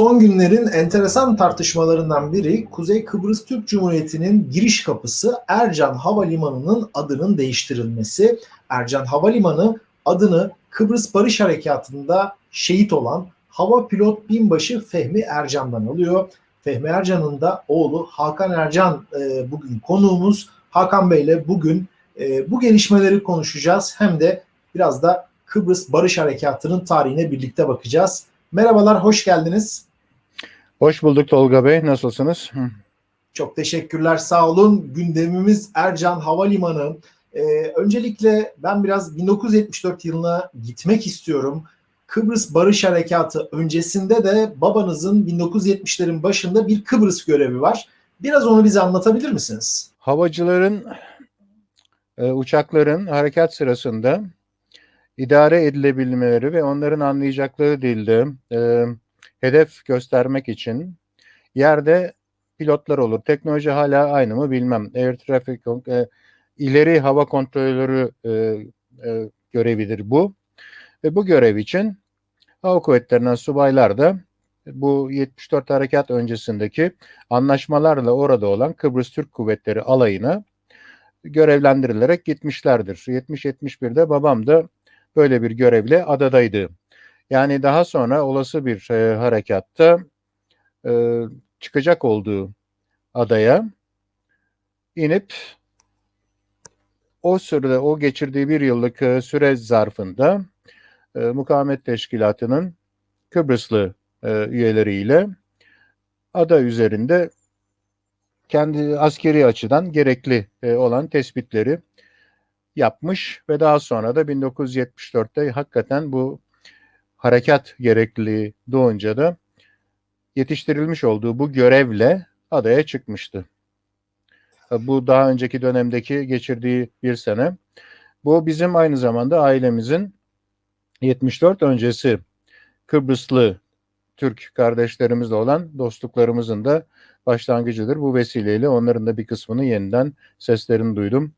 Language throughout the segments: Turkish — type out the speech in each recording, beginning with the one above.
Son günlerin enteresan tartışmalarından biri Kuzey Kıbrıs Türk Cumhuriyeti'nin giriş kapısı Ercan Havalimanı'nın adının değiştirilmesi. Ercan Havalimanı adını Kıbrıs Barış Harekatı'nda şehit olan hava pilot binbaşı Fehmi Ercan'dan alıyor. Fehmi Ercan'ın da oğlu Hakan Ercan e, bugün konuğumuz. Hakan Bey ile bugün e, bu gelişmeleri konuşacağız. Hem de biraz da Kıbrıs Barış Harekatı'nın tarihine birlikte bakacağız. Merhabalar, hoş geldiniz. Hoş bulduk Tolga Bey. Nasılsınız? Çok teşekkürler, sağ olun. Gündemimiz Ercan Havalimanı. Ee, öncelikle ben biraz 1974 yılına gitmek istiyorum. Kıbrıs Barış Harekatı öncesinde de babanızın 1970'lerin başında bir Kıbrıs görevi var. Biraz onu bize anlatabilir misiniz? Havacıların, e, uçakların harekat sırasında idare edilebilmeleri ve onların anlayacakları dilde e, hedef göstermek için yerde pilotlar olur. Teknoloji hala aynı mı bilmem. Air Traffic e, ileri hava kontrolörü e, e, görevidir bu. Ve bu görev için hava kuvvetlerinden subaylar da bu 74 harekat öncesindeki anlaşmalarla orada olan Kıbrıs Türk Kuvvetleri alayına görevlendirilerek gitmişlerdir. 70-71'de babam da böyle bir görevle adadaydı. Yani daha sonra olası bir e, harekatta e, çıkacak olduğu adaya inip o sırada o geçirdiği bir yıllık e, süre zarfında e, mukavemet teşkilatının Kıbrıslı e, üyeleriyle ada üzerinde kendi askeri açıdan gerekli e, olan tespitleri yapmış ve daha sonra da 1974'te hakikaten bu harekat gerekliliği doğunca da yetiştirilmiş olduğu bu görevle adaya çıkmıştı. Bu daha önceki dönemdeki geçirdiği bir sene. Bu bizim aynı zamanda ailemizin 74 öncesi Kıbrıslı Türk kardeşlerimizle olan dostluklarımızın da başlangıcıdır. Bu vesileyle onların da bir kısmını yeniden seslerini duydum.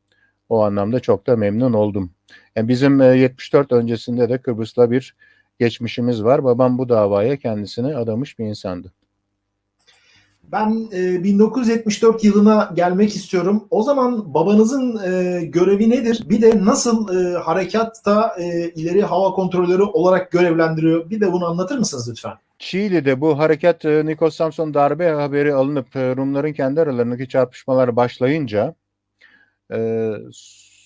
O anlamda çok da memnun oldum. Yani bizim 74 e, öncesinde de Kıbrıs'la bir geçmişimiz var. Babam bu davaya kendisini adamış bir insandı. Ben e, 1974 yılına gelmek istiyorum. O zaman babanızın e, görevi nedir? Bir de nasıl e, harekatta e, ileri hava kontrolörü olarak görevlendiriyor? Bir de bunu anlatır mısınız lütfen? Çiğli'de bu harekat e, Nikos Samson darbe haberi alınıp e, Rumların kendi aralarındaki çarpışmalar başlayınca e,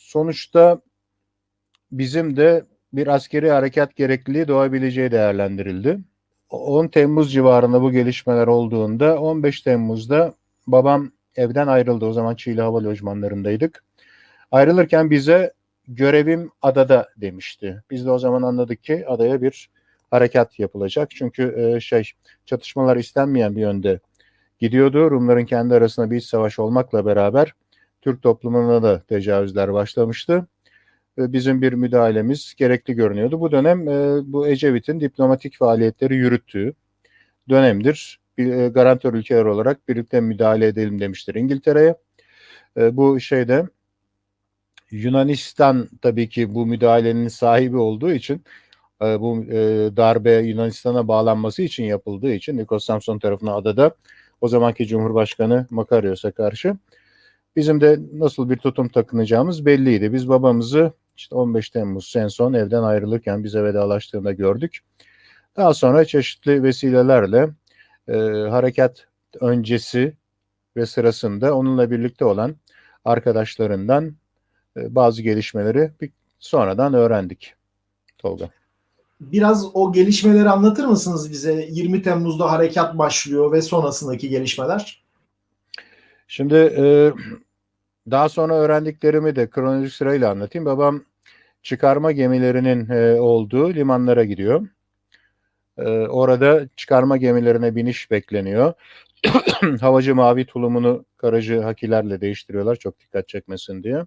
sonuçta bizim de bir askeri harekat gerekliliği doğabileceği değerlendirildi. 10 Temmuz civarında bu gelişmeler olduğunda 15 Temmuz'da babam evden ayrıldı. O zaman Çiğli Hava Lojmanlarındaydık. Ayrılırken bize görevim adada demişti. Biz de o zaman anladık ki adaya bir harekat yapılacak. Çünkü e, şey çatışmalar istenmeyen bir yönde gidiyordu. Rumların kendi arasında bir iç savaş olmakla beraber Türk toplumuna da tecavüzler başlamıştı. Bizim bir müdahalemiz gerekli görünüyordu. Bu dönem e, bu Ecevit'in diplomatik faaliyetleri yürüttüğü dönemdir. Bir, e, garantör ülkeler olarak birlikte müdahale edelim demiştir İngiltere'ye. E, bu şeyde Yunanistan tabii ki bu müdahalenin sahibi olduğu için bu darbe Yunanistan'a bağlanması için yapıldığı için Nikos Samson tarafına adada o zamanki Cumhurbaşkanı Makarios'a karşı Bizim de nasıl bir tutum takınacağımız belliydi. Biz babamızı işte 15 Temmuz en son evden ayrılırken bize vedalaştığında gördük. Daha sonra çeşitli vesilelerle e, harekat öncesi ve sırasında onunla birlikte olan arkadaşlarından e, bazı gelişmeleri bir, sonradan öğrendik. Tolga. Biraz o gelişmeleri anlatır mısınız bize? 20 Temmuz'da harekat başlıyor ve sonrasındaki gelişmeler. Şimdi e, daha sonra öğrendiklerimi de kronolojik sırayla anlatayım. Babam çıkarma gemilerinin e, olduğu limanlara gidiyor. E, orada çıkarma gemilerine biniş bekleniyor. Havacı mavi tulumunu karacı hakilerle değiştiriyorlar çok dikkat çekmesin diye.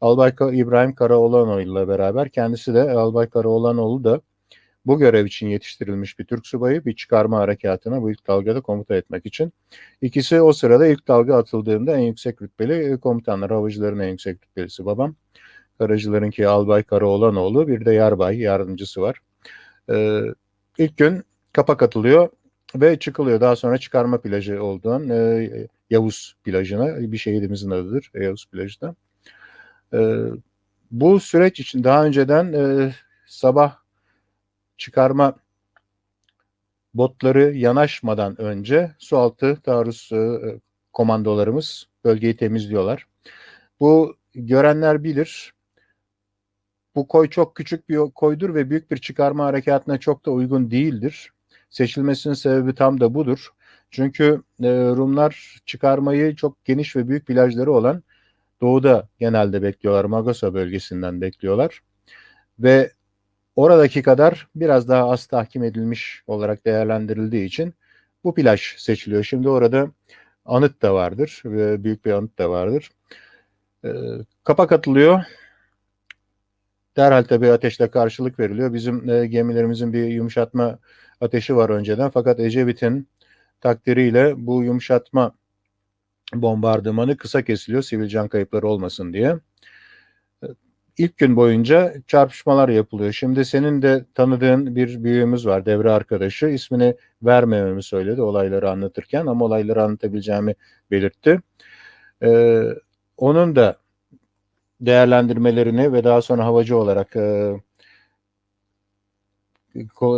Albay İbrahim Karaoğlanoğlu ile beraber kendisi de Albay Karaoğlanoğlu da bu görev için yetiştirilmiş bir Türk subayı bir çıkarma harekatına bu ilk dalgada komuta etmek için. İkisi o sırada ilk dalga atıldığında en yüksek rütbeli komutanlar, havacıların en yüksek rütbelisi babam. Karacılarınki Albay Karaoğlanoğlu, bir de Yarbay yardımcısı var. Ee, ilk gün kapak atılıyor. ve çıkılıyor. Daha sonra çıkarma plajı olduğun e, Yavuz plajına bir şehidimizin adıdır Yavuz plajı da. E, bu süreç için daha önceden e, sabah çıkarma botları yanaşmadan önce sualtı taarruz e, komandolarımız bölgeyi temizliyorlar. Bu görenler bilir. Bu koy çok küçük bir koydur ve büyük bir çıkarma harekatına çok da uygun değildir. Seçilmesinin sebebi tam da budur. Çünkü e, Rumlar çıkarmayı çok geniş ve büyük plajları olan doğuda genelde bekliyorlar. Magosa bölgesinden bekliyorlar. Ve oradaki kadar biraz daha az tahkim edilmiş olarak değerlendirildiği için bu plaj seçiliyor. Şimdi orada anıt da vardır. Büyük bir anıt da vardır. E, kapak atılıyor. Derhal tabii ateşle karşılık veriliyor. Bizim e, gemilerimizin bir yumuşatma ateşi var önceden. Fakat Ecevit'in takdiriyle bu yumuşatma bombardımanı kısa kesiliyor sivil can kayıpları olmasın diye. İlk gün boyunca çarpışmalar yapılıyor. Şimdi senin de tanıdığın bir büyüğümüz var, devre arkadaşı. İsmini vermememi söyledi olayları anlatırken ama olayları anlatabileceğimi belirtti. Ee, onun da değerlendirmelerini ve daha sonra havacı olarak e,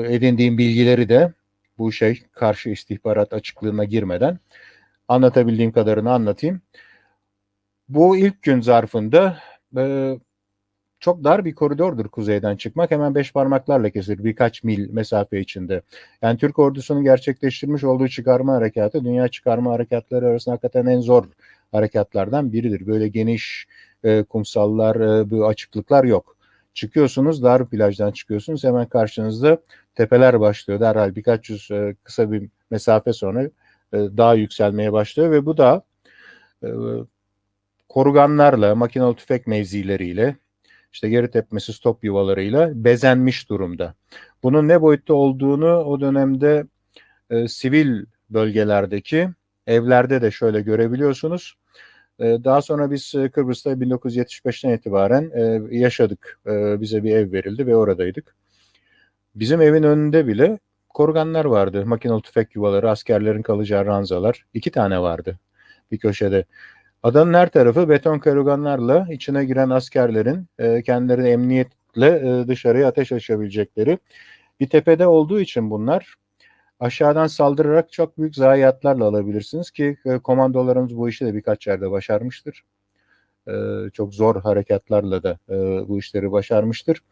edindiğim bilgileri de bu şey karşı istihbarat açıklığına girmeden anlatabildiğim kadarını anlatayım. Bu ilk gün zarfında e, çok dar bir koridordur kuzeyden çıkmak. Hemen beş parmaklarla kesilir birkaç mil mesafe içinde. Yani Türk ordusunun gerçekleştirmiş olduğu çıkarma harekatı dünya çıkarma harekatları arasında hakikaten en zor harekatlardan biridir. Böyle geniş e, kumsallar, e, bu açıklıklar yok. Çıkıyorsunuz, dar plajdan çıkıyorsunuz. Hemen karşınızda tepeler başlıyor. Derhal birkaç yüz e, kısa bir mesafe sonra e, dağ yükselmeye başlıyor ve bu da e, koruganlarla, makinalı tüfek mevzileriyle, işte geri tepmesi stop yuvalarıyla bezenmiş durumda. Bunun ne boyutta olduğunu o dönemde e, sivil bölgelerdeki evlerde de şöyle görebiliyorsunuz. E, daha sonra biz e, Kıbrıs'ta 1975'ten itibaren e, yaşadık. Bize bir ev verildi ve oradaydık. Bizim evin önünde bile koruganlar vardı. Makinalı tüfek yuvaları, askerlerin kalacağı ranzalar. iki tane vardı bir köşede. Adanın her tarafı beton koruganlarla içine giren askerlerin e, kendilerini emniyetle e, dışarıya ateş açabilecekleri bir tepede olduğu için bunlar aşağıdan saldırarak çok büyük zayiatlarla alabilirsiniz ki e, komandolarımız bu işi de birkaç yerde başarmıştır. E, çok zor harekatlarla da e, bu işleri başarmıştır.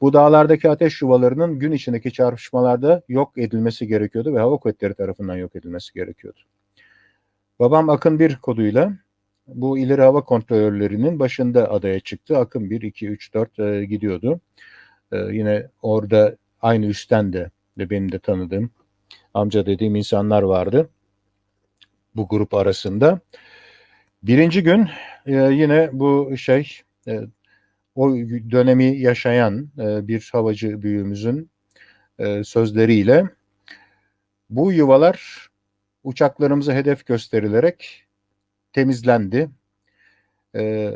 Bu dağlardaki ateş yuvalarının gün içindeki çarpışmalarda yok edilmesi gerekiyordu ve hava kuvvetleri tarafından yok edilmesi gerekiyordu. Babam Akın 1 koduyla bu ileri hava kontrolörlerinin başında adaya çıktı. Akın 1, 2, 3, 4 e, gidiyordu. E, yine orada aynı üstten de, de benim de tanıdığım amca dediğim insanlar vardı bu grup arasında. Birinci gün e, yine bu şey e, o dönemi yaşayan e, bir havacı büyüğümüzün e, sözleriyle bu yuvalar uçaklarımıza hedef gösterilerek temizlendi. E,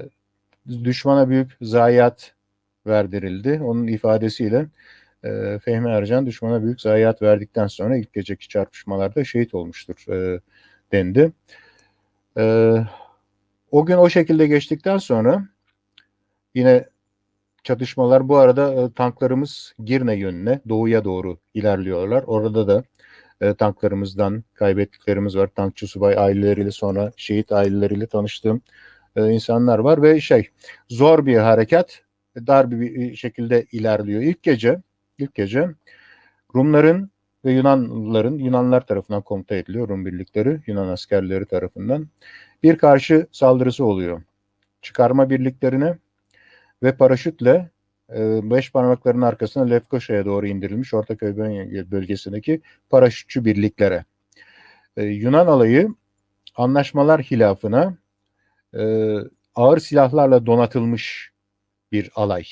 düşmana büyük zayiat verdirildi. Onun ifadesiyle e, Fehmi Ercan düşmana büyük zayiat verdikten sonra ilk geceki çarpışmalarda şehit olmuştur e, dendi. E, o gün o şekilde geçtikten sonra yine çatışmalar bu arada e, tanklarımız Girne yönüne doğuya doğru ilerliyorlar. Orada da e, tanklarımızdan kaybettiklerimiz var. Tankçı subay aileleriyle sonra şehit aileleriyle tanıştığım e, insanlar var ve şey zor bir harekat dar bir şekilde ilerliyor. İlk gece ilk gece Rumların ve Yunanlıların Yunanlar tarafından komuta ediliyor Rum birlikleri Yunan askerleri tarafından bir karşı saldırısı oluyor. Çıkarma birliklerine ve paraşütle e, beş parmakların arkasına Lefkoşa'ya doğru indirilmiş Ortaköy bölgesindeki paraşütçü birliklere. E, Yunan alayı anlaşmalar hilafına e, ağır silahlarla donatılmış bir alay.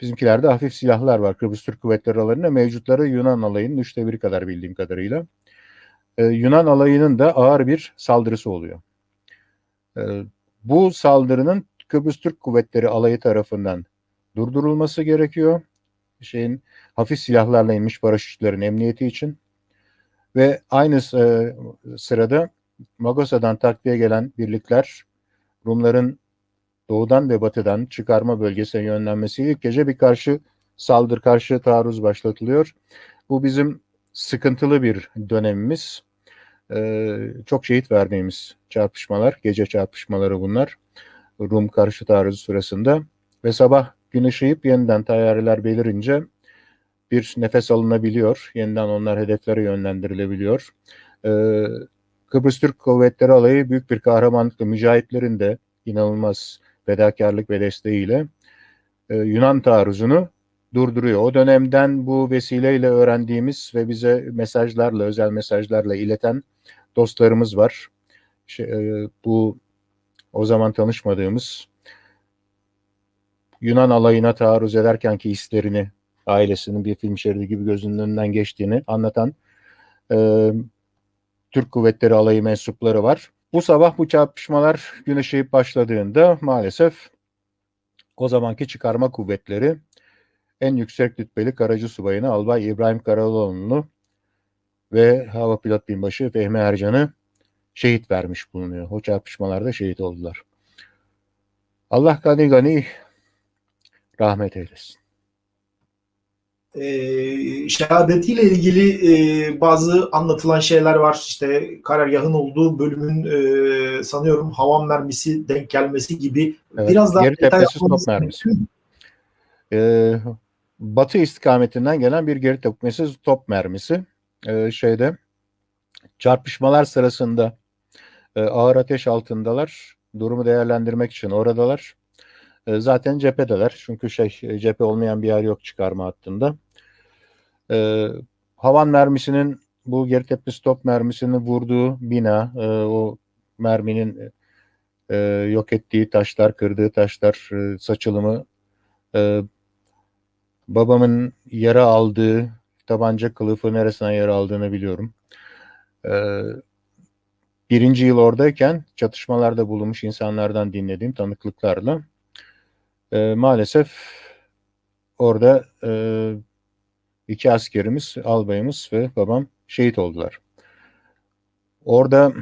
Bizimkilerde hafif silahlar var. Kıbrıs Türk Kuvvetleri alanında mevcutları Yunan alayının üçte biri kadar bildiğim kadarıyla. Yunan alayının da ağır bir saldırısı oluyor. bu saldırının Kıbrıs Türk Kuvvetleri alayı tarafından durdurulması gerekiyor. Şeyin hafif silahlarla inmiş paraşütçülerin emniyeti için. Ve aynı e, sırada Magosa'dan takviye gelen birlikler Rumların doğudan ve batıdan çıkarma bölgesine yönlenmesi ilk gece bir karşı saldır, karşı taarruz başlatılıyor. Bu bizim sıkıntılı bir dönemimiz. Ee, çok şehit verdiğimiz çarpışmalar, gece çarpışmaları bunlar. Rum karşı taarruzu sırasında ve sabah gün ışıyıp yeniden tayyareler belirince bir nefes alınabiliyor. Yeniden onlar hedeflere yönlendirilebiliyor. Ee, Kıbrıs Türk Kuvvetleri Alayı büyük bir kahramanlıkla mücahitlerin de inanılmaz fedakarlık ve desteğiyle e, Yunan taarruzunu durduruyor. O dönemden bu vesileyle öğrendiğimiz ve bize mesajlarla, özel mesajlarla ileten dostlarımız var. Şey, e, bu o zaman tanışmadığımız Yunan alayına taarruz ederken ki hislerini, ailesinin bir film şeridi gibi gözünün önünden geçtiğini anlatan e, Türk Kuvvetleri Alayı mensupları var. Bu sabah bu çarpışmalar gün başladığında maalesef o zamanki çıkarma kuvvetleri en yüksek rütbeli Karacı Subayını Albay İbrahim Karaloğlu'nu ve Hava Pilot Binbaşı Fehmi Ercan'ı şehit vermiş bulunuyor. O çarpışmalarda şehit oldular. Allah gani gani rahmet eylesin. e, şehadetiyle ilgili e, bazı anlatılan şeyler var. İşte karargahın olduğu bölümün e, sanıyorum havan mermisi denk gelmesi gibi Evet, biraz daha geri tepesi yapmamız mermisi. Ee, batı istikametinden gelen bir geri tepmesi top mermisi. Ee, şeyde çarpışmalar sırasında e, ağır ateş altındalar. Durumu değerlendirmek için oradalar. E, zaten cephedeler. Çünkü şey e, cephe olmayan bir yer yok çıkarma hattında. E, havan mermisinin bu geri tepmesi top mermisini vurduğu bina, e, o merminin e, yok ettiği taşlar, kırdığı taşlar, e, saçılımı, e, babamın yara aldığı tabanca kılıfı neresine yara aldığını biliyorum. E, birinci yıl oradayken çatışmalarda bulunmuş insanlardan dinlediğim tanıklıklarla e, maalesef orada e, iki askerimiz, albayımız ve babam şehit oldular. Orada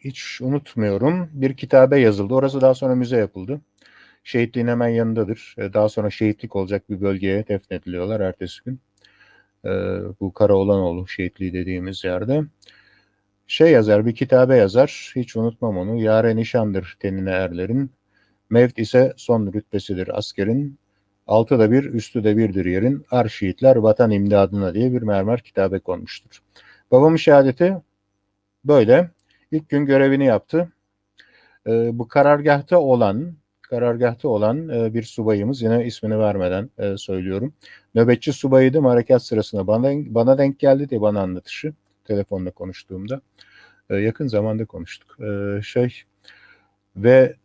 hiç unutmuyorum bir kitabe yazıldı. Orası daha sonra müze yapıldı. Şehitliğin hemen yanındadır. E, Daha sonra şehitlik olacak bir bölgeye defnediliyorlar ertesi gün. E, bu Karaolanoğlu şehitliği dediğimiz yerde. Şey yazar, bir kitabe yazar. Hiç unutmam onu. Yare nişandır tenine erlerin. Mevt ise son rütbesidir askerin. Altı da bir, üstü de birdir yerin. Ar şehitler vatan imdadına diye bir mermer kitabe konmuştur. Babamın şehadeti böyle. İlk gün görevini yaptı. Ee, bu karargahta olan karargahta olan e, bir subayımız yine ismini vermeden e, söylüyorum. Nöbetçi subayıydım harekat sırasında bana, bana denk geldi diye bana anlatışı telefonla konuştuğumda. E, yakın zamanda konuştuk. E, şey ve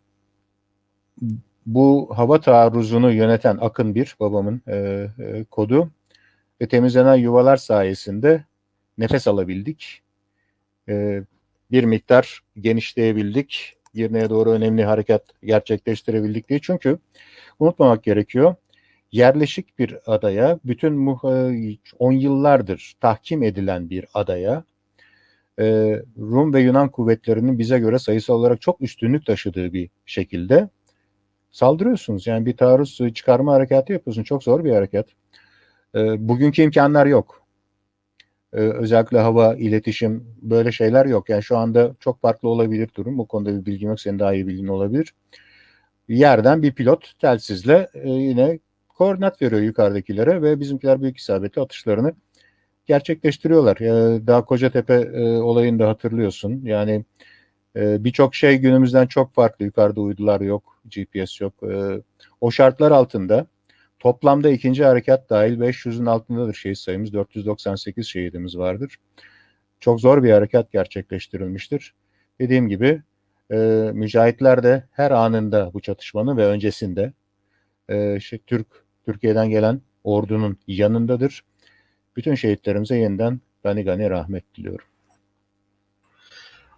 bu hava taarruzunu yöneten Akın bir babamın e, e, kodu ve temizlenen yuvalar sayesinde nefes alabildik. E, bir miktar genişleyebildik. Girne'ye doğru önemli harekat gerçekleştirebildik diye. Çünkü unutmamak gerekiyor. Yerleşik bir adaya, bütün 10 yıllardır tahkim edilen bir adaya e, Rum ve Yunan kuvvetlerinin bize göre sayısal olarak çok üstünlük taşıdığı bir şekilde saldırıyorsunuz. Yani bir taarruz çıkarma harekatı yapıyorsun. Çok zor bir harekat. E, bugünkü imkanlar yok. E, özellikle hava, iletişim böyle şeyler yok. Yani şu anda çok farklı olabilir durum. Bu konuda bir bilgim yok. Senin daha iyi bilgin olabilir. Yerden bir pilot telsizle e, yine koordinat veriyor yukarıdakilere ve bizimkiler büyük isabetli atışlarını gerçekleştiriyorlar. Daha Kocatepe e, olayını da hatırlıyorsun. Yani e, birçok şey günümüzden çok farklı. Yukarıda uydular yok, GPS yok. E, o şartlar altında toplamda ikinci harekat dahil 500'ün altındadır şehit sayımız. 498 şehidimiz vardır. Çok zor bir harekat gerçekleştirilmiştir. Dediğim gibi e, mücahitler de her anında bu çatışmanın ve öncesinde e, şey, Türk Türkiye'den gelen ordunun yanındadır. Bütün şehitlerimize yeniden gani gani rahmet diliyorum.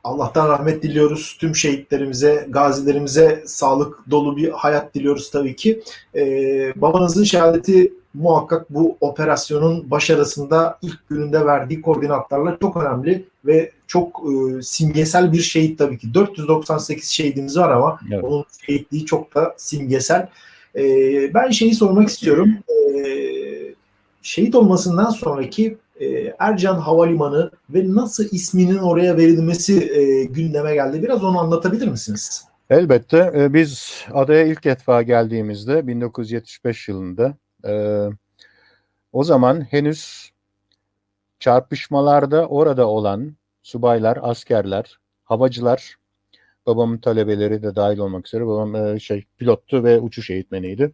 Allah'tan rahmet diliyoruz. Tüm şehitlerimize, gazilerimize sağlık dolu bir hayat diliyoruz tabii ki. Ee, babanızın şehadeti muhakkak bu operasyonun başarısında ilk gününde verdiği koordinatlarla çok önemli ve çok e, simgesel bir şehit tabii ki. 498 şehidimiz var ama Evet. onun şehitliği çok da simgesel. E, ben şeyi sormak istiyorum. E, şehit olmasından sonraki e, Ercan Havalimanı ve nasıl isminin oraya verilmesi e, gündeme geldi. Biraz onu anlatabilir misiniz? Elbette. e, Biz adaya ilk defa geldiğimizde 1975 yılında e, o zaman henüz çarpışmalarda orada olan subaylar, askerler, havacılar, babamın talebeleri de dahil olmak üzere babam e, şey pilottu ve uçuş eğitmeniydi.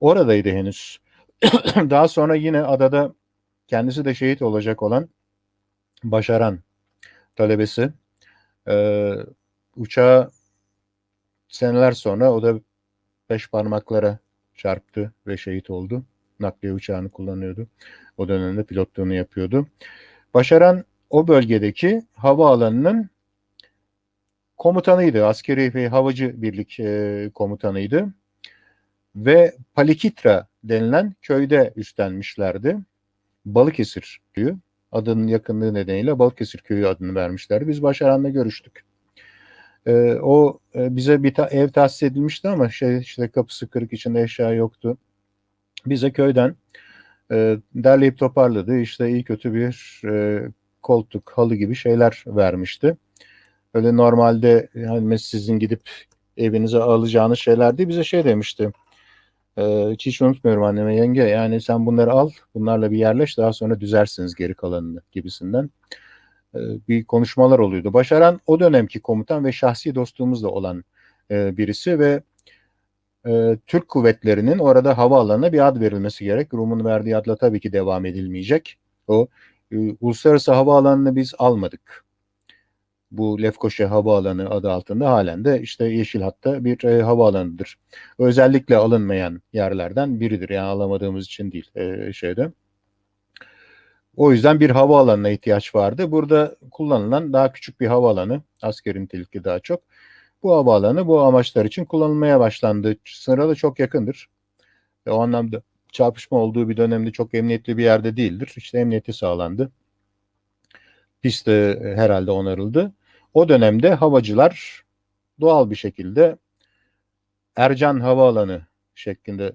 Oradaydı henüz. Daha sonra yine adada kendisi de şehit olacak olan Başaran talebesi e, uçağa seneler sonra o da beş parmaklara çarptı ve şehit oldu. Nakliye uçağını kullanıyordu. O dönemde pilotluğunu yapıyordu. Başaran o bölgedeki havaalanının komutanıydı. Askeri ve havacı birlik e, komutanıydı. Ve Palikitra denilen köyde üstlenmişlerdi. Balıkesir köyü. Adının yakınlığı nedeniyle Balıkesir köyü adını vermişlerdi. Biz Başaran'la görüştük. Ee, o e, bize bir ta- ev tahsis edilmişti ama şey işte kapısı kırık içinde eşya yoktu. Bize köyden e, derleyip toparladı. İşte iyi kötü bir e, koltuk, halı gibi şeyler vermişti. Öyle normalde yani sizin gidip evinize alacağınız şeyler değil. Bize şey demişti. E, hiç, hiç unutmuyorum anneme yenge yani sen bunları al bunlarla bir yerleş daha sonra düzersiniz geri kalanını gibisinden e, bir konuşmalar oluyordu. Başaran o dönemki komutan ve şahsi dostluğumuzla olan e, birisi ve e, Türk kuvvetlerinin orada havaalanına bir ad verilmesi gerek. Rum'un verdiği adla tabii ki devam edilmeyecek. O e, uluslararası havaalanını biz almadık. Bu Lefkoşa Havaalanı adı altında halen de işte Yeşil Hat'ta bir e, havaalanıdır. Özellikle alınmayan yerlerden biridir. Yani alamadığımız için değil e, şeyde. O yüzden bir havaalanına ihtiyaç vardı. Burada kullanılan daha küçük bir havaalanı, askeri nitelikli daha çok. Bu havaalanı bu amaçlar için kullanılmaya başlandı. Sınıra da çok yakındır. Ve o anlamda çarpışma olduğu bir dönemde çok emniyetli bir yerde değildir. İşte emniyeti sağlandı. Pist de herhalde onarıldı. O dönemde havacılar doğal bir şekilde Ercan Havaalanı şeklinde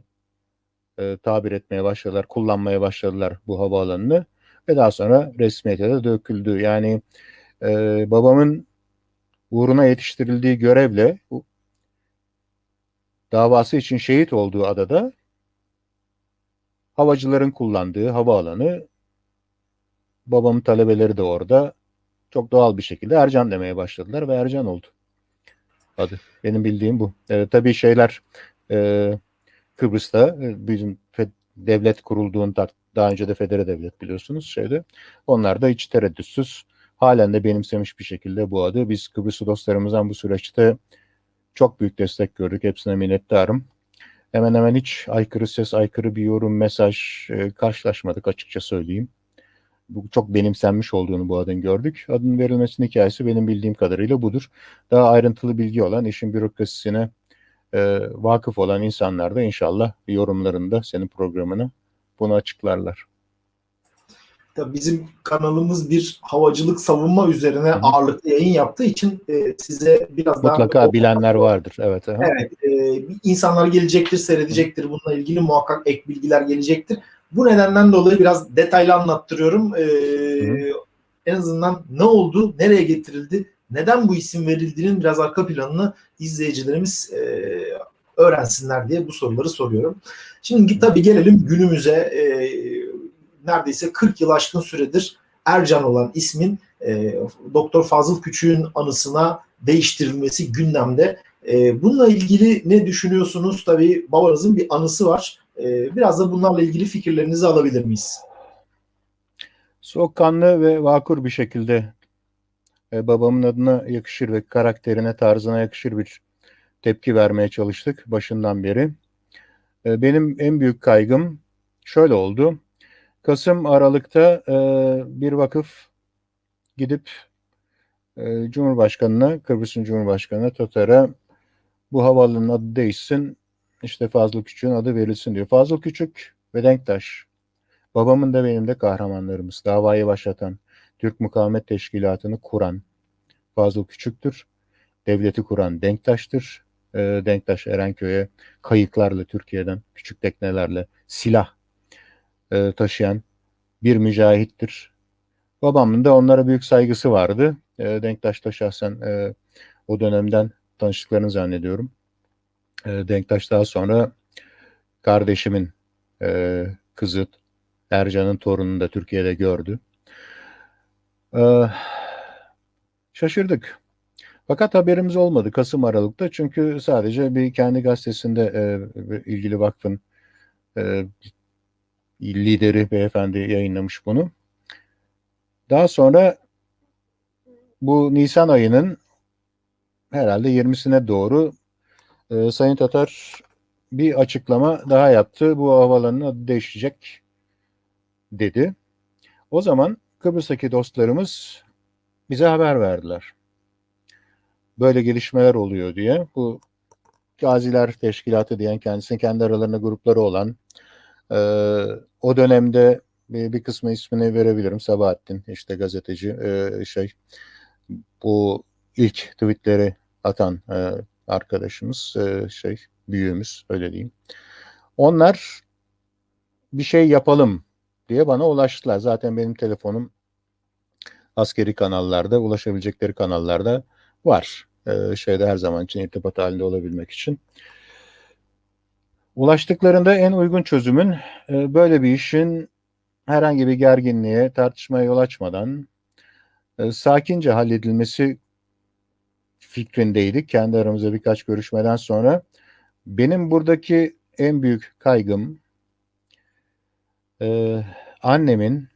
e, tabir etmeye başladılar, kullanmaya başladılar bu havaalanını ve daha sonra resmiyete de döküldü. Yani e, babamın uğruna yetiştirildiği görevle bu davası için şehit olduğu adada havacıların kullandığı havaalanı babamın talebeleri de orada çok doğal bir şekilde Ercan demeye başladılar ve Ercan oldu adı. Benim bildiğim bu. E, tabii şeyler e, Kıbrıs'ta e, bizim devlet kurulduğunda daha önce de federe devlet biliyorsunuz şeyde. Onlar da hiç tereddütsüz halen de benimsemiş bir şekilde bu adı. Biz Kıbrıslı dostlarımızdan bu süreçte çok büyük destek gördük. Hepsine minnettarım. Hemen hemen hiç aykırı ses, aykırı bir yorum, mesaj e, karşılaşmadık açıkça söyleyeyim. Bu çok benimsenmiş olduğunu bu adın gördük. Adın verilmesinin hikayesi benim bildiğim kadarıyla budur. Daha ayrıntılı bilgi olan, işin bürokrasisine e, vakıf olan insanlar da inşallah yorumlarında senin programını bunu açıklarlar. Tabii bizim kanalımız bir havacılık savunma üzerine Hı ağırlıklı yayın yaptığı için e, size biraz daha Mutlaka bilenler vardır. Evet. aha. Evet, e, insanlar gelecektir, seyredecektir. Bununla ilgili muhakkak ek bilgiler gelecektir. Bu nedenden dolayı biraz detaylı anlattırıyorum. E, en azından ne oldu, nereye getirildi, neden bu isim verildiğinin biraz arka planını izleyicilerimiz e, öğrensinler diye bu soruları soruyorum. Şimdi tabii gelelim günümüze. E, neredeyse 40 yıl aşkın süredir Ercan olan ismin e, Doktor Fazıl Küçük'ün anısına değiştirilmesi gündemde. E, bununla ilgili ne düşünüyorsunuz? Tabii babanızın bir anısı var. E, biraz da bunlarla ilgili fikirlerinizi alabilir miyiz? Soğukkanlı ve vakur bir şekilde e, babamın adına yakışır ve karakterine, tarzına yakışır bir tepki vermeye çalıştık başından beri. E, benim en büyük kaygım şöyle oldu. Kasım Aralık'ta e, bir vakıf gidip Cumhurbaşkanı'na, Kıbrıs'ın Cumhurbaşkanı'na Tatar'a bu havaalanının adı değişsin, işte Fazıl Küçük'ün adı verilsin diyor. Fazıl Küçük ve Denktaş. Babamın da benim de kahramanlarımız. Davayı başlatan, Türk Mukavemet Teşkilatı'nı kuran Fazıl Küçük'tür. Devleti kuran Denktaş'tır. E, Denktaş Erenköy'e kayıklarla Türkiye'den küçük teknelerle silah e, taşıyan bir mücahittir. Babamın da onlara büyük saygısı vardı. E, Denktaş da şahsen e, o dönemden tanıştıklarını zannediyorum. E, Denktaş daha sonra kardeşimin e, kızı Ercan'ın torununu da Türkiye'de gördü. E, şaşırdık. Fakat haberimiz olmadı Kasım Aralık'ta çünkü sadece bir kendi gazetesinde e, ilgili vakfın e, lideri beyefendi yayınlamış bunu. Daha sonra bu Nisan ayının herhalde 20'sine doğru e, Sayın Tatar bir açıklama daha yaptı. Bu havalanın adı değişecek dedi. O zaman Kıbrıs'taki dostlarımız bize haber verdiler. Böyle gelişmeler oluyor diye. Bu Gaziler Teşkilatı diyen kendisinin kendi aralarında grupları olan e, o dönemde bir, bir kısmı ismini verebilirim. Sabahattin işte gazeteci e, şey bu ilk tweetleri atan e, arkadaşımız e, şey büyüğümüz öyle diyeyim. Onlar bir şey yapalım diye bana ulaştılar. Zaten benim telefonum askeri kanallarda, ulaşabilecekleri kanallarda var. Ee, şeyde her zaman için irtibat halinde olabilmek için. Ulaştıklarında en uygun çözümün e, böyle bir işin herhangi bir gerginliğe, tartışmaya yol açmadan e, sakince halledilmesi fikrindeydik. Kendi aramızda birkaç görüşmeden sonra. Benim buradaki en büyük kaygım e, annemin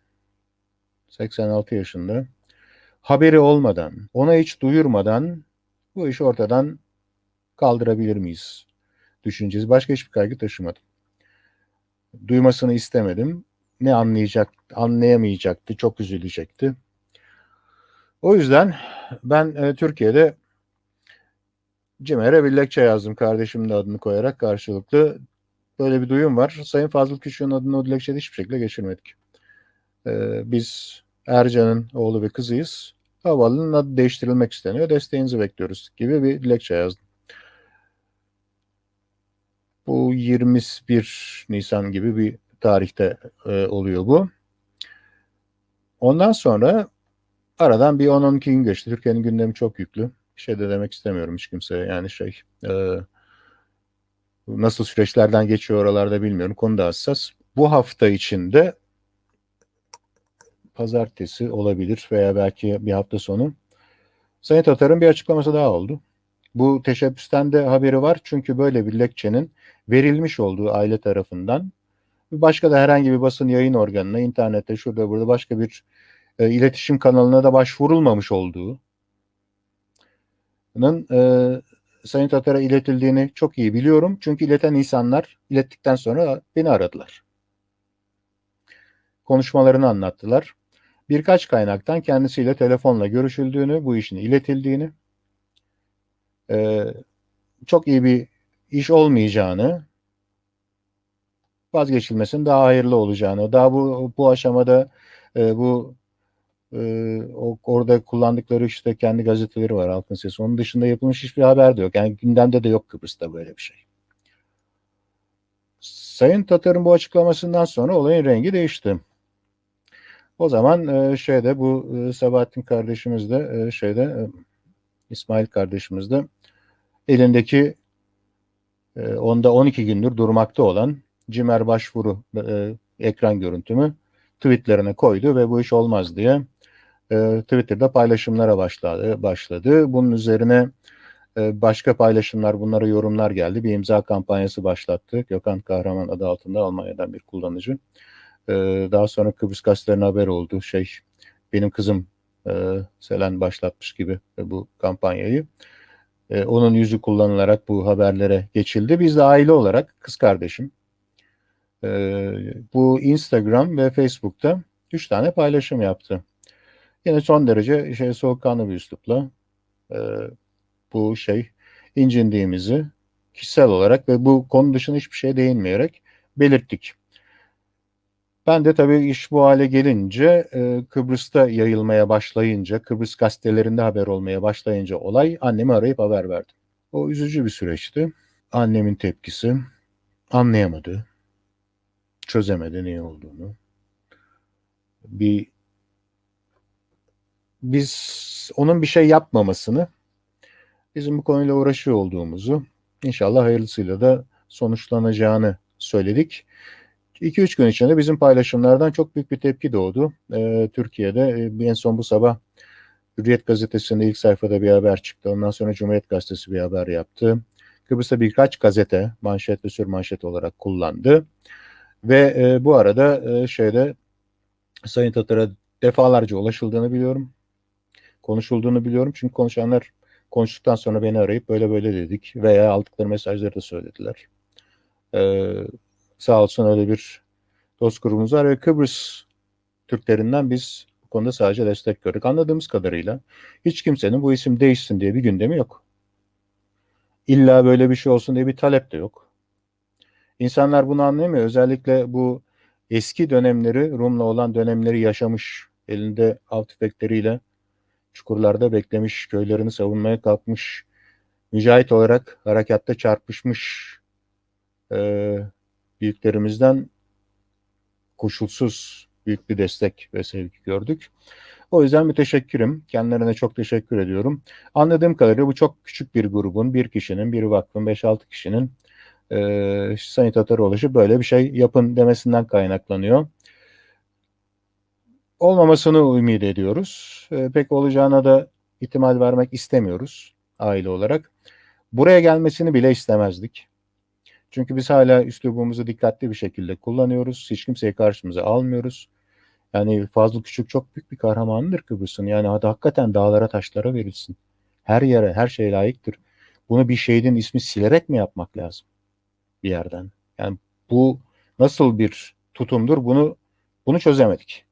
86 yaşında haberi olmadan, ona hiç duyurmadan bu işi ortadan kaldırabilir miyiz düşüncesi. Başka hiçbir kaygı taşımadım. Duymasını istemedim. Ne anlayacak, anlayamayacaktı, çok üzülecekti. O yüzden ben e, Türkiye'de Cimer'e bir dilekçe yazdım kardeşimin adını koyarak karşılıklı. Böyle bir duyum var. Sayın Fazıl Küçük'ün adını o dilekçede hiçbir şekilde geçirmedik. Ee, biz Ercan'ın oğlu ve kızıyız. Havaalanının adı değiştirilmek isteniyor. Desteğinizi bekliyoruz gibi bir dilekçe yazdım. Bu 21 Nisan gibi bir tarihte e, oluyor bu. Ondan sonra aradan bir 10-12 gün geçti. Türkiye'nin gündemi çok yüklü. Şey de demek istemiyorum hiç kimseye. Yani şey e, nasıl süreçlerden geçiyor oralarda bilmiyorum. Konu da hassas. Bu hafta içinde pazartesi olabilir veya belki bir hafta sonu. Sayın Tatar'ın bir açıklaması daha oldu. Bu teşebbüsten de haberi var çünkü böyle bir dilekçenin verilmiş olduğu aile tarafından başka da herhangi bir basın yayın organına, internette, şurada burada başka bir e, iletişim kanalına da başvurulmamış olduğu e, Sayın iletildiğini çok iyi biliyorum. Çünkü ileten insanlar ilettikten sonra beni aradılar. Konuşmalarını anlattılar birkaç kaynaktan kendisiyle telefonla görüşüldüğünü, bu işin iletildiğini, e, çok iyi bir iş olmayacağını, vazgeçilmesinin daha hayırlı olacağını, daha bu bu aşamada e, bu e, o, orada kullandıkları işte kendi gazeteleri var Halkın Sesi. Onun dışında yapılmış hiçbir haber de yok. Yani gündemde de yok Kıbrıs'ta böyle bir şey. Sayın Tatar'ın bu açıklamasından sonra olayın rengi değişti. O zaman e, şeyde bu e, Sabahattin kardeşimiz de e, şeyde e, İsmail kardeşimiz de elindeki e, onda 12 gündür durmakta olan Cimer başvuru ekran görüntümü tweetlerine koydu ve bu iş olmaz diye e, Twitter'da paylaşımlara başladı. başladı. Bunun üzerine e, başka paylaşımlar, bunlara yorumlar geldi. Bir imza kampanyası başlattı. Gökhan Kahraman adı altında Almanya'dan bir kullanıcı. E, daha sonra Kıbrıs gazetelerine haber oldu. Şey, benim kızım e, Selen başlatmış gibi e, bu kampanyayı. E, onun yüzü kullanılarak bu haberlere geçildi. Biz de aile olarak kız kardeşim e, bu Instagram ve Facebook'ta üç tane paylaşım yaptı. Yine son derece şey soğukkanlı bir üslupla e, bu şey incindiğimizi kişisel olarak ve bu konu dışında hiçbir şey değinmeyerek belirttik. Ben de tabii iş bu hale gelince e, Kıbrıs'ta yayılmaya başlayınca, Kıbrıs gazetelerinde haber olmaya başlayınca olay annemi arayıp haber verdim. O üzücü bir süreçti. Annemin tepkisi anlayamadı. Çözemedi ne olduğunu. Bir biz onun bir şey yapmamasını, bizim bu konuyla uğraşıyor olduğumuzu, inşallah hayırlısıyla da sonuçlanacağını söyledik. 2-3 gün içinde bizim paylaşımlardan çok büyük bir tepki doğdu. Ee, Türkiye'de e, en son bu sabah Hürriyet gazetesinde ilk sayfada bir haber çıktı. Ondan sonra Cumhuriyet gazetesi bir haber yaptı. Kıbrıs'ta birkaç gazete manşet ve sürmanşet olarak kullandı. Ve e, bu arada e, şeyde Sayın Tatar'a defalarca ulaşıldığını biliyorum. Konuşulduğunu biliyorum. Çünkü konuşanlar konuştuktan sonra beni arayıp böyle böyle dedik veya aldıkları mesajları da söylediler. Ee, sağ olsun öyle bir dost grubumuz var ve Kıbrıs Türklerinden biz bu konuda sadece destek gördük. Anladığımız kadarıyla hiç kimsenin bu isim değişsin diye bir gündemi yok. İlla böyle bir şey olsun diye bir talep de yok. İnsanlar bunu anlayamıyor. Özellikle bu eski dönemleri, Rum'la olan dönemleri yaşamış, elinde av tüfekleriyle çukurlarda beklemiş, köylerini savunmaya kalkmış, mücahit olarak harekatta çarpışmış e, büyüklerimizden koşulsuz büyük bir destek ve sevgi gördük. O yüzden müteşekkirim. Kendilerine çok teşekkür ediyorum. Anladığım kadarıyla bu çok küçük bir grubun, bir kişinin, bir vakfın, 5-6 kişinin e, Sayın Tataroğlu böyle bir şey yapın demesinden kaynaklanıyor. Olmamasını ümit ediyoruz. E, pek olacağına da ihtimal vermek istemiyoruz aile olarak. Buraya gelmesini bile istemezdik. Çünkü biz hala üslubumuzu dikkatli bir şekilde kullanıyoruz. Hiç kimseyi karşımıza almıyoruz. Yani Fazıl Küçük çok büyük bir kahramandır Kıbrıs'ın. Yani hadi hakikaten dağlara taşlara verilsin. Her yere, her şeye layıktır. Bunu bir şehidin ismi silerek mi yapmak lazım? Bir yerden. Yani bu nasıl bir tutumdur? Bunu bunu çözemedik.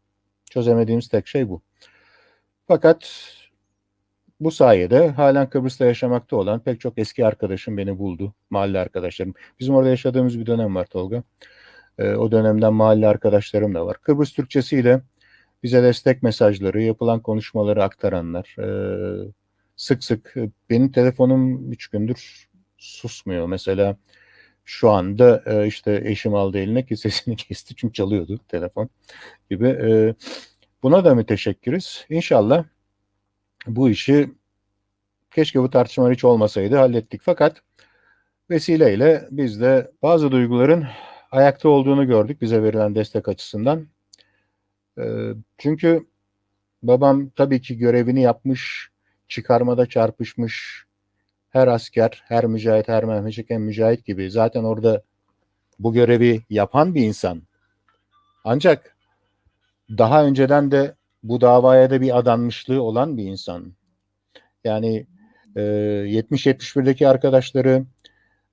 Çözemediğimiz tek şey bu. Fakat bu sayede halen Kıbrıs'ta yaşamakta olan pek çok eski arkadaşım beni buldu. Mahalle arkadaşlarım. Bizim orada yaşadığımız bir dönem var Tolga. E, o dönemden mahalle arkadaşlarım da var. Kıbrıs Türkçesiyle bize destek mesajları, yapılan konuşmaları aktaranlar. E, sık sık benim telefonum üç gündür susmuyor. Mesela şu anda e, işte eşim aldı eline ki sesini kesti çünkü çalıyordu telefon gibi. E, buna da müteşekkiriz. İnşallah bu işi keşke bu tartışmalar hiç olmasaydı hallettik. Fakat vesileyle biz de bazı duyguların ayakta olduğunu gördük bize verilen destek açısından. E, çünkü babam tabii ki görevini yapmış, çıkarmada çarpışmış, her asker, her mücahit, her Mehmetçik, hem mücahit gibi zaten orada bu görevi yapan bir insan. Ancak daha önceden de bu davaya da bir adanmışlığı olan bir insan. Yani e, 70-71'deki arkadaşları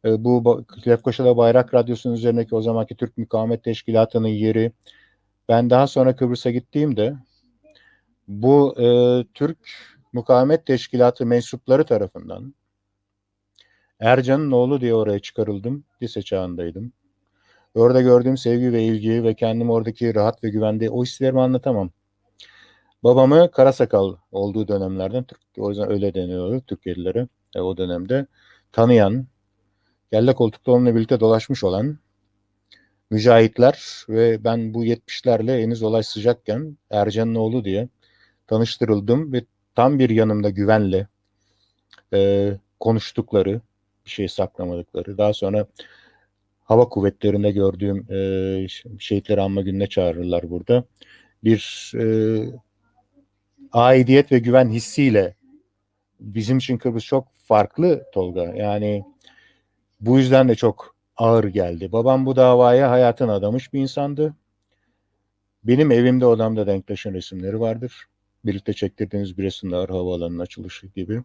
e, bu Lefkoşa'da Bayrak Radyosu'nun üzerindeki o zamanki Türk Mukavemet Teşkilatı'nın yeri. Ben daha sonra Kıbrıs'a gittiğimde bu e, Türk Mukavemet Teşkilatı mensupları tarafından Ercan'ın oğlu diye oraya çıkarıldım. Lise çağındaydım. Orada gördüğüm sevgi ve ilgi ve kendim oradaki rahat ve güvende o hislerimi anlatamam. Babamı Karasakal olduğu dönemlerden, o yüzden öyle deniyordu Türkiye'lileri e, o dönemde tanıyan, kelle koltukta onunla birlikte dolaşmış olan mücahitler ve ben bu 70'lerle henüz olay sıcakken Ercan'ın oğlu diye tanıştırıldım ve tam bir yanımda güvenle e, konuştukları, şey saklamadıkları. Daha sonra hava kuvvetlerinde gördüğüm e, şehitleri anma gününe çağırırlar burada. Bir e, aidiyet ve güven hissiyle bizim için Kıbrıs çok farklı Tolga. Yani bu yüzden de çok ağır geldi. Babam bu davaya hayatını adamış bir insandı. Benim evimde odamda Denktaş'ın resimleri vardır. Birlikte çektirdiğimiz bir resimler havaalanının açılışı gibi.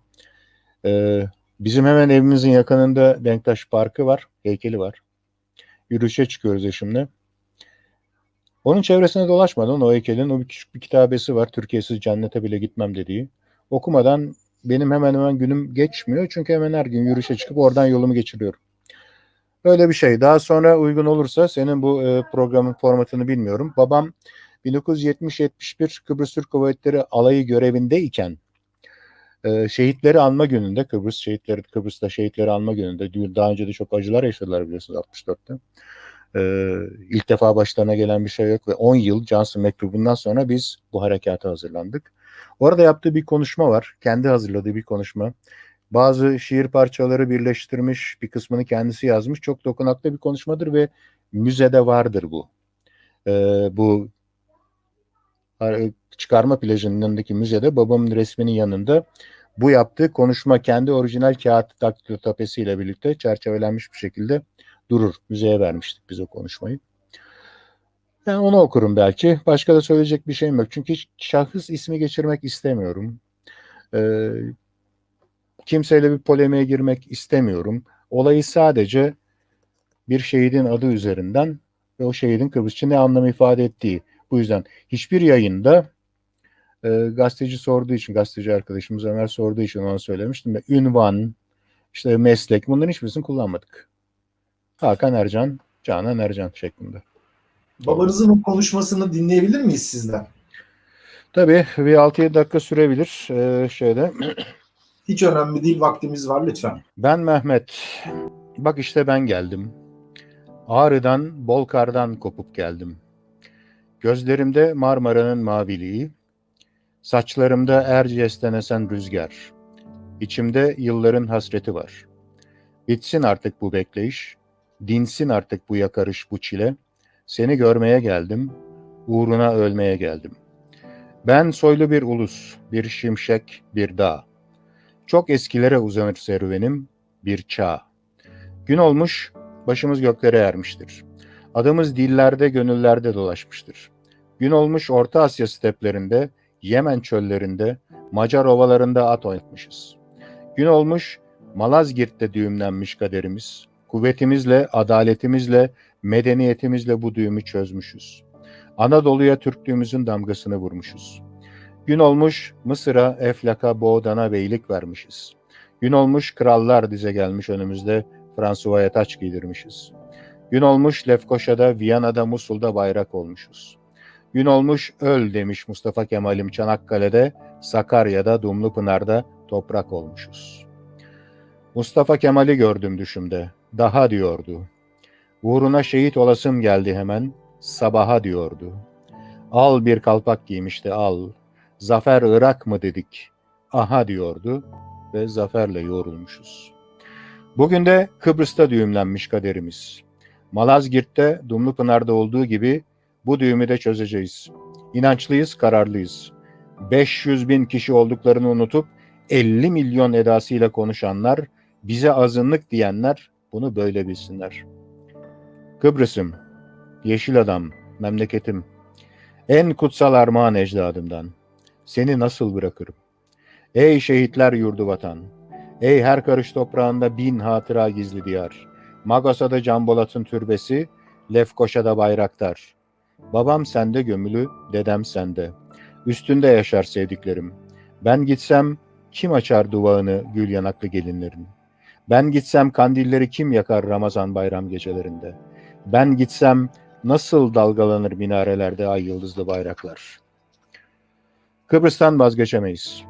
Ee, bizim hemen evimizin yakınında Denktaş Parkı var, heykeli var. Yürüyüşe çıkıyoruz eşimle. Onun çevresine dolaşmadan o heykelin o bir küçük bir kitabesi var. Türkiye'siz cennete bile gitmem dediği. Okumadan benim hemen hemen günüm geçmiyor. Çünkü hemen her gün yürüyüşe çıkıp oradan yolumu geçiriyorum. Öyle bir şey. Daha sonra uygun olursa senin bu e, programın formatını bilmiyorum. Babam 1970-71 Kıbrıs Türk Kuvvetleri alayı görevindeyken e, şehitleri anma gününde Kıbrıs şehitleri Kıbrıs'ta şehitleri anma gününde daha önce de çok acılar yaşadılar biliyorsunuz 64'te. Ee, ilk defa başlarına gelen bir şey yok ve 10 yıl Johnson mektubundan sonra biz bu harekata hazırlandık. Orada yaptığı bir konuşma var. Kendi hazırladığı bir konuşma. Bazı şiir parçaları birleştirmiş, bir kısmını kendisi yazmış. Çok dokunaklı bir konuşmadır ve müzede vardır bu. Ee, bu çıkarma plajının yanındaki müzede babamın resminin yanında bu yaptığı konuşma kendi orijinal kağıt daktilotapesiyle birlikte çerçevelenmiş bir şekilde durur. Müzeye vermiştik biz o konuşmayı. Ben onu okurum belki. Başka da söyleyecek bir şeyim yok. Çünkü şahıs ismi geçirmek istemiyorum. Ee, kimseyle bir polemiğe girmek istemiyorum. Olayı sadece bir şehidin adı üzerinden ve o şehidin Kıbrısçı ne anlam ifade ettiği. Bu yüzden hiçbir yayında e, gazeteci sorduğu için, gazeteci arkadaşımız Ömer sorduğu için ona söylemiştim. Ünvan, işte meslek bunların hiçbirisini kullanmadık. Hakan Ercan, Canan Ercan şeklinde. Babanızın o konuşmasını dinleyebilir miyiz sizden? Tabii bir 6-7 dakika sürebilir ee, şeyde. Hiç önemli değil vaktimiz var lütfen. Ben Mehmet. Bak işte ben geldim. Ağrı'dan, Bolkar'dan kopup geldim. Gözlerimde Marmara'nın maviliği, saçlarımda Erciyes'ten esen rüzgar. İçimde yılların hasreti var. Bitsin artık bu bekleyiş, dinsin artık bu yakarış, bu çile. Seni görmeye geldim, uğruna ölmeye geldim. Ben soylu bir ulus, bir şimşek, bir dağ. Çok eskilere uzanır serüvenim, bir çağ. Gün olmuş, başımız göklere ermiştir. Adımız dillerde, gönüllerde dolaşmıştır. Gün olmuş Orta Asya steplerinde, Yemen çöllerinde, Macar ovalarında at oynatmışız. Gün olmuş Malazgirt'te düğümlenmiş kaderimiz. Kuvvetimizle, adaletimizle, medeniyetimizle bu düğümü çözmüşüz. Anadolu'ya Türklüğümüzün damgasını vurmuşuz. Gün olmuş Mısır'a, Eflak'a, Boğdan'a beylik vermişiz. Gün olmuş krallar dize gelmiş önümüzde Fransuva'ya taç giydirmişiz. Gün olmuş Lefkoşa'da, Viyana'da, Musul'da bayrak olmuşuz. Gün olmuş öl demiş Mustafa Kemal'im Çanakkale'de, Sakarya'da, Dumlupınar'da toprak olmuşuz. Mustafa Kemal'i gördüm düşümde, daha diyordu. Uğruna şehit olasım geldi hemen, sabaha diyordu. Al bir kalpak giymişti al, zafer Irak mı dedik, aha diyordu ve zaferle yorulmuşuz. Bugün de Kıbrıs'ta düğümlenmiş kaderimiz. Malazgirt'te, Dumlupınar'da olduğu gibi bu düğümü de çözeceğiz. İnançlıyız, kararlıyız. 500 bin kişi olduklarını unutup 50 milyon edasıyla konuşanlar, bize azınlık diyenler bunu böyle bilsinler. Kıbrıs'ım, yeşil adam, memleketim, en kutsal armağan ecdadımdan. Seni nasıl bırakırım? Ey şehitler yurdu vatan, ey her karış toprağında bin hatıra gizli diyar. Magosa'da Cambolat'ın türbesi, Lefkoşa'da bayraktar. Babam sende gömülü, dedem sende. Üstünde yaşar sevdiklerim. Ben gitsem kim açar duvağını gül yanaklı gelinlerin? Ben gitsem kandilleri kim yakar Ramazan bayram gecelerinde? Ben gitsem nasıl dalgalanır minarelerde ay yıldızlı bayraklar? Kıbrıs'tan vazgeçemeyiz.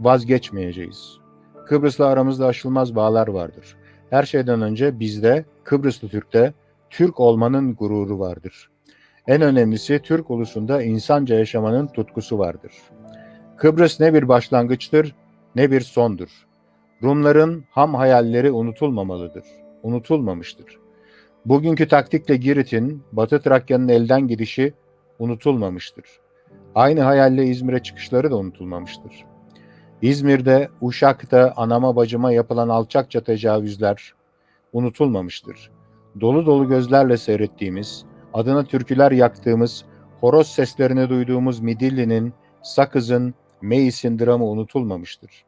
Vazgeçmeyeceğiz. Kıbrıs'la aramızda aşılmaz bağlar vardır. Her şeyden önce bizde, Kıbrıslı Türk'te, Türk olmanın gururu vardır. En önemlisi Türk ulusunda insanca yaşamanın tutkusu vardır. Kıbrıs ne bir başlangıçtır ne bir sondur. Rumların ham hayalleri unutulmamalıdır. Unutulmamıştır. Bugünkü taktikle Girit'in, Batı Trakya'nın elden gidişi unutulmamıştır. Aynı hayalle İzmir'e çıkışları da unutulmamıştır. İzmir'de, Uşak'ta anama bacıma yapılan alçakça tecavüzler unutulmamıştır. Dolu dolu gözlerle seyrettiğimiz, adına türküler yaktığımız, horoz seslerini duyduğumuz Midilli'nin, Sakız'ın, Meis'in dramı unutulmamıştır.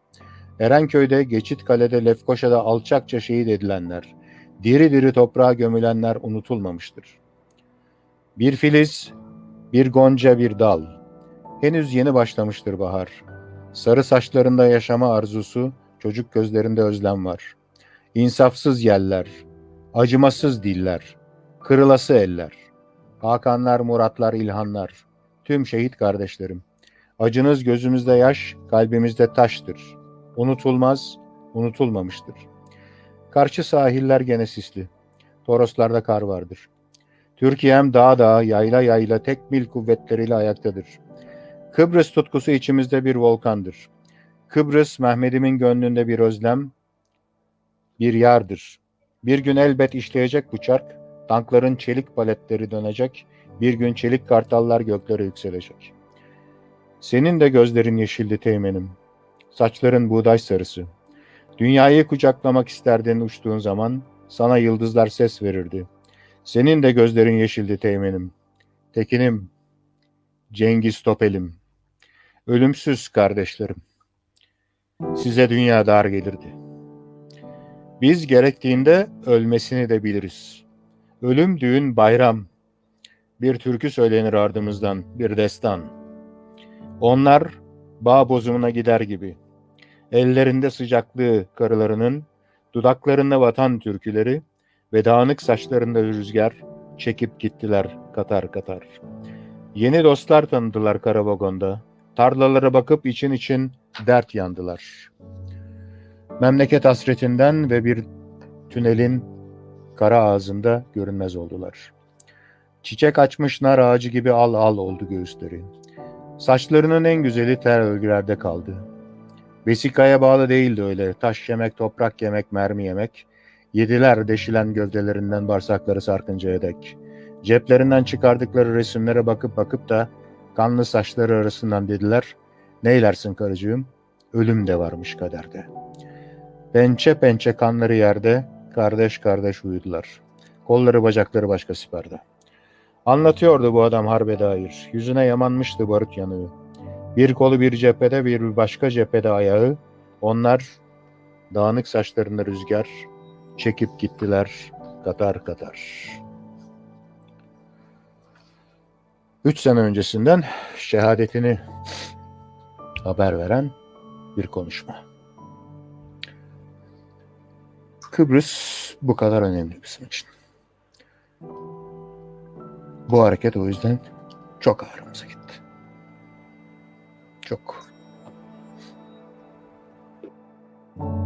Erenköy'de, Geçitkale'de, Lefkoşa'da alçakça şehit edilenler, diri diri toprağa gömülenler unutulmamıştır. Bir filiz, bir gonca, bir dal. Henüz yeni başlamıştır bahar. Sarı saçlarında yaşama arzusu, çocuk gözlerinde özlem var. İnsafsız yeller, Acımasız diller, kırılası eller, Hakanlar, Muratlar, İlhanlar, tüm şehit kardeşlerim. Acınız gözümüzde yaş, kalbimizde taştır. Unutulmaz, unutulmamıştır. Karşı sahiller gene sisli. Toroslarda kar vardır. Türkiye'm dağ dağ, yayla yayla tek mil kuvvetleriyle ayaktadır. Kıbrıs tutkusu içimizde bir volkandır. Kıbrıs Mehmet'imin gönlünde bir özlem, bir yardır. Bir gün elbet işleyecek bu çark, tankların çelik paletleri dönecek, bir gün çelik kartallar göklere yükselecek. Senin de gözlerin yeşildi teğmenim, saçların buğday sarısı. Dünyayı kucaklamak isterdin uçtuğun zaman, sana yıldızlar ses verirdi. Senin de gözlerin yeşildi teğmenim, tekinim, Cengiz Topelim, ölümsüz kardeşlerim. Size dünya dar gelirdi. Biz gerektiğinde ölmesini de biliriz. Ölüm, düğün, bayram. Bir türkü söylenir ardımızdan, bir destan. Onlar bağ bozumuna gider gibi. Ellerinde sıcaklığı karılarının, dudaklarında vatan türküleri ve dağınık saçlarında rüzgar çekip gittiler katar katar. Yeni dostlar tanıdılar Karavagon'da. Tarlalara bakıp için için dert yandılar. Memleket hasretinden ve bir tünelin kara ağzında görünmez oldular. Çiçek açmış nar ağacı gibi al al oldu göğüsleri. Saçlarının en güzeli ter örgülerde kaldı. Vesikaya bağlı değildi öyle. Taş yemek, toprak yemek, mermi yemek. Yediler deşilen gövdelerinden bağırsakları sarkıncaya dek. Ceplerinden çıkardıkları resimlere bakıp bakıp da kanlı saçları arasından dediler, neylersin karıcığım, ölüm de varmış kaderde. Pençe pençe kanları yerde, kardeş kardeş uyudular. Kolları bacakları başka siperde. Anlatıyordu bu adam harbe dair. Yüzüne yamanmıştı barut yanığı. Bir kolu bir cephede, bir başka cephede ayağı. Onlar dağınık saçlarında rüzgar çekip gittiler katar katar. Üç sene öncesinden şehadetini haber veren bir konuşma. Kıbrıs bu kadar önemli bizim için. Bu hareket o yüzden çok ağrımıza gitti. Çok. thank